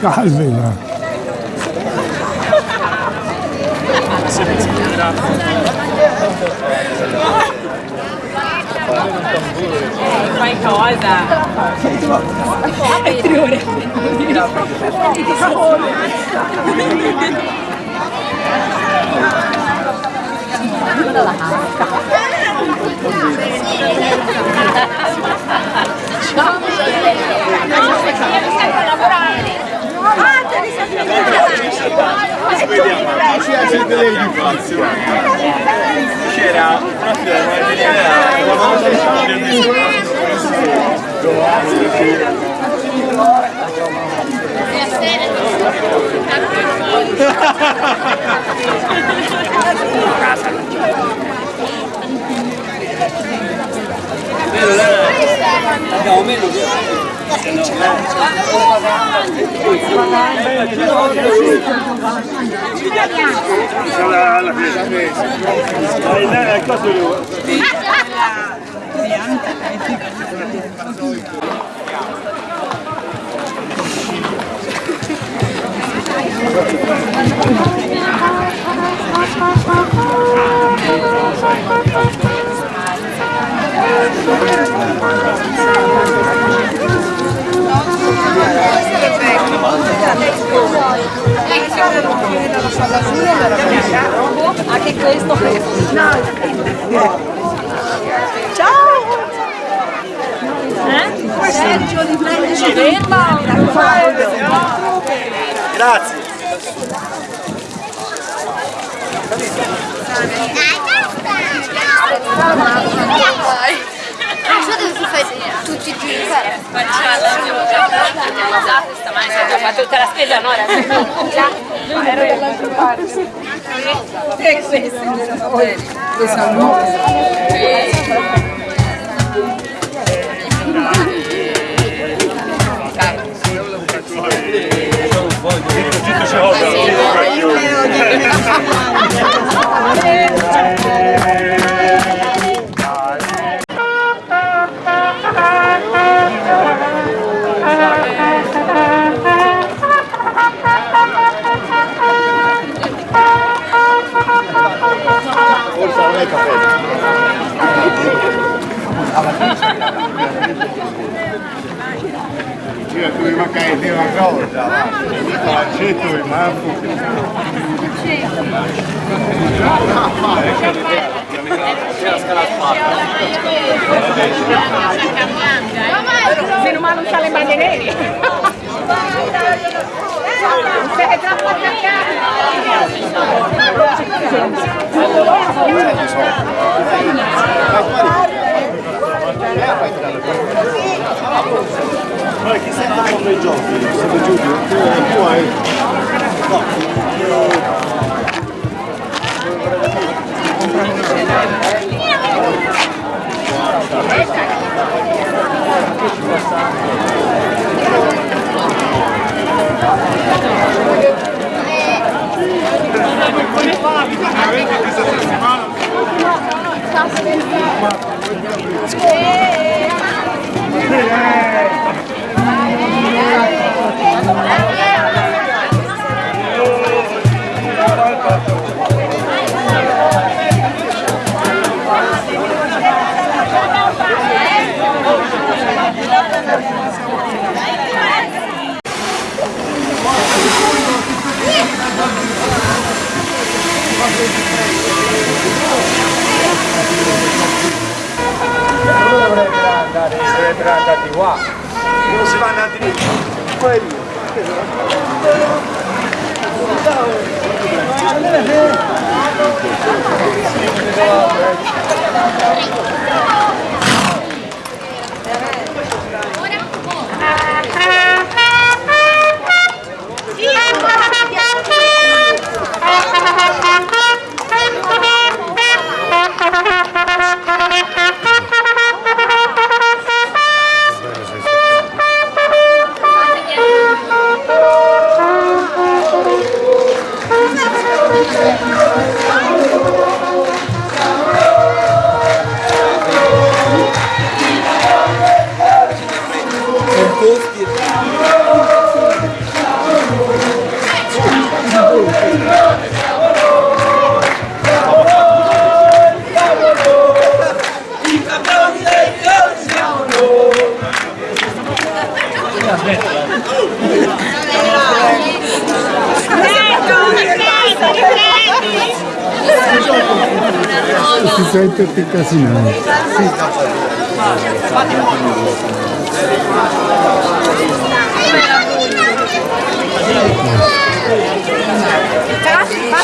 Quase já. Vai cosa! vediamo. Ci accende lei di fazio. C'era proprio una generale, la nostra storia di Abbiamo meno che... alla fine. Dai, dai, cosa volevo? Anche questo Ciao! Eh? Sergio di Ferma! Grazie. Tutti i giri per Guanciale, abbiamo già organizzato stamani, già fatto tutta la spesa, no? Era Ero dall'altra parte. E questi? Questo è nuovo. Io tu mi aí, café. Tinha tu irmã caindo na calça, lá. Tinha tu irmã, Se non mangio le Ma chi sente come i giochi? Siete giù, tu, tu hai... dovrebbero andare, dovrebbero andare qua. Non si va andati lì. 外とっておかしいな。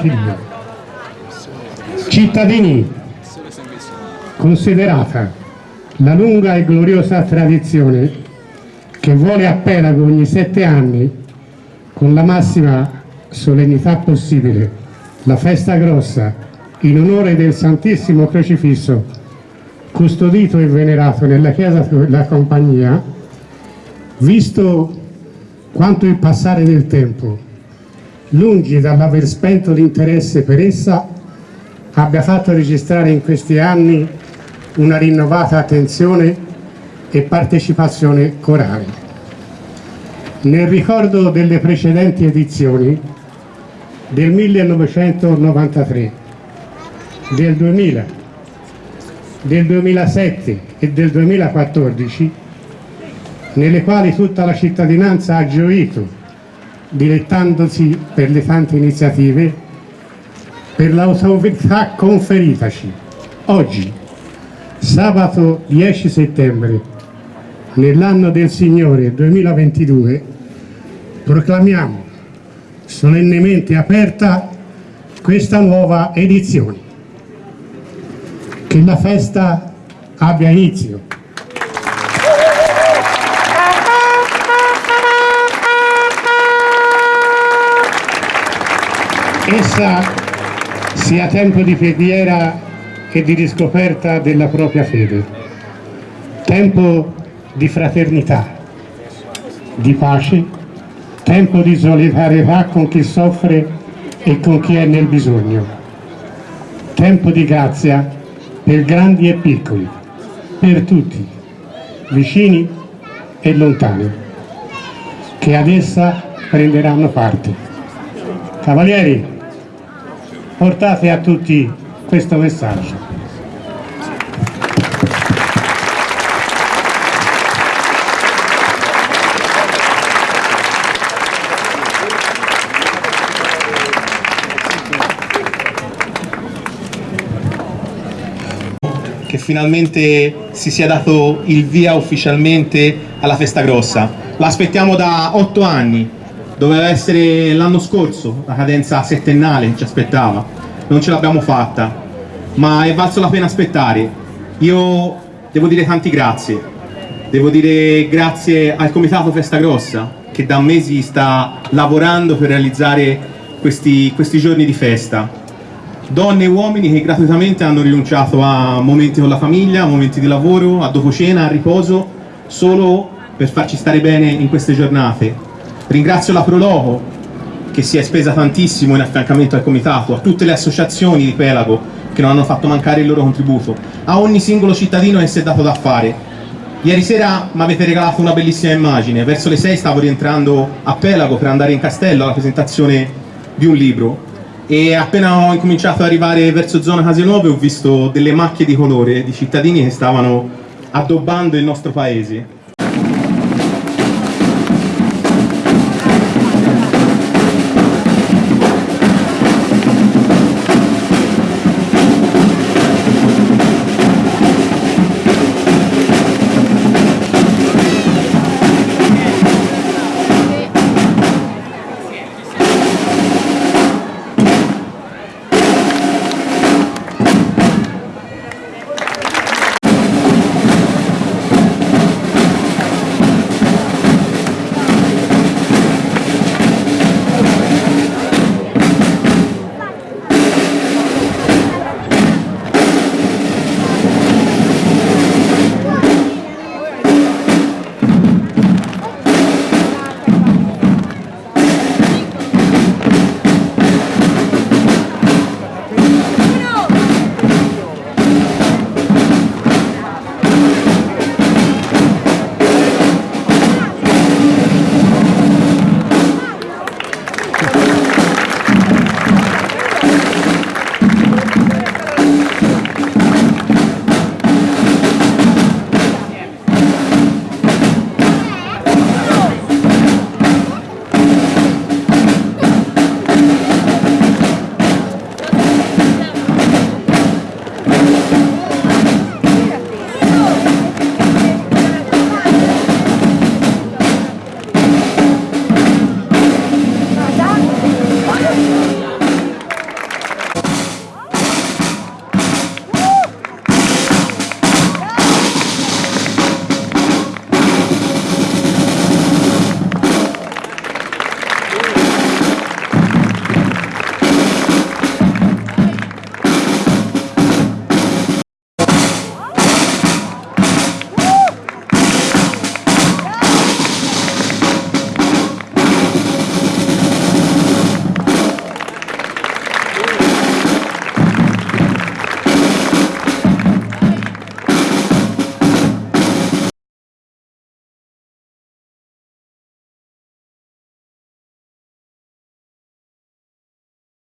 2022. Cittadini, considerata la lunga e gloriosa tradizione che vuole a Pelago ogni sette anni, con la massima solennità possibile, la festa grossa in onore del Santissimo Crocifisso, custodito e venerato nella chiesa della compagnia, visto quanto il passare del tempo, lungi dall'aver spento l'interesse per essa, abbia fatto registrare in questi anni una rinnovata attenzione e partecipazione corale. Nel ricordo delle precedenti edizioni del 1993, del 2000, del 2007 e del 2014, nelle quali tutta la cittadinanza ha gioito, dilettandosi per le tante iniziative, per l'autorità conferitaci. Oggi, sabato 10 settembre, nell'anno del Signore 2022, proclamiamo solennemente aperta questa nuova edizione. Che la festa abbia inizio. Essa sia tempo di preghiera e di riscoperta della propria fede. Tempo di fraternità, di pace, tempo di solidarietà con chi soffre e con chi è nel bisogno. Tempo di grazia per grandi e piccoli, per tutti, vicini e lontani, che ad essa prenderanno parte. Cavalieri, portate a tutti questo messaggio. che finalmente si sia dato il via ufficialmente alla festa grossa. L'aspettiamo da otto anni, doveva essere l'anno scorso, la cadenza settennale ci aspettava, non ce l'abbiamo fatta, ma è valso la pena aspettare. Io devo dire tanti grazie, devo dire grazie al Comitato Festa Grossa che da mesi sta lavorando per realizzare questi, questi giorni di festa donne e uomini che gratuitamente hanno rinunciato a momenti con la famiglia, a momenti di lavoro, a dopo cena, a riposo, solo per farci stare bene in queste giornate. Ringrazio la Proloco che si è spesa tantissimo in affiancamento al comitato, a tutte le associazioni di Pelago che non hanno fatto mancare il loro contributo, a ogni singolo cittadino che si è dato da fare. Ieri sera mi avete regalato una bellissima immagine, verso le 6 stavo rientrando a Pelago per andare in castello alla presentazione di un libro. E appena ho incominciato ad arrivare verso zona Case Nuove ho visto delle macchie di colore di cittadini che stavano addobbando il nostro paese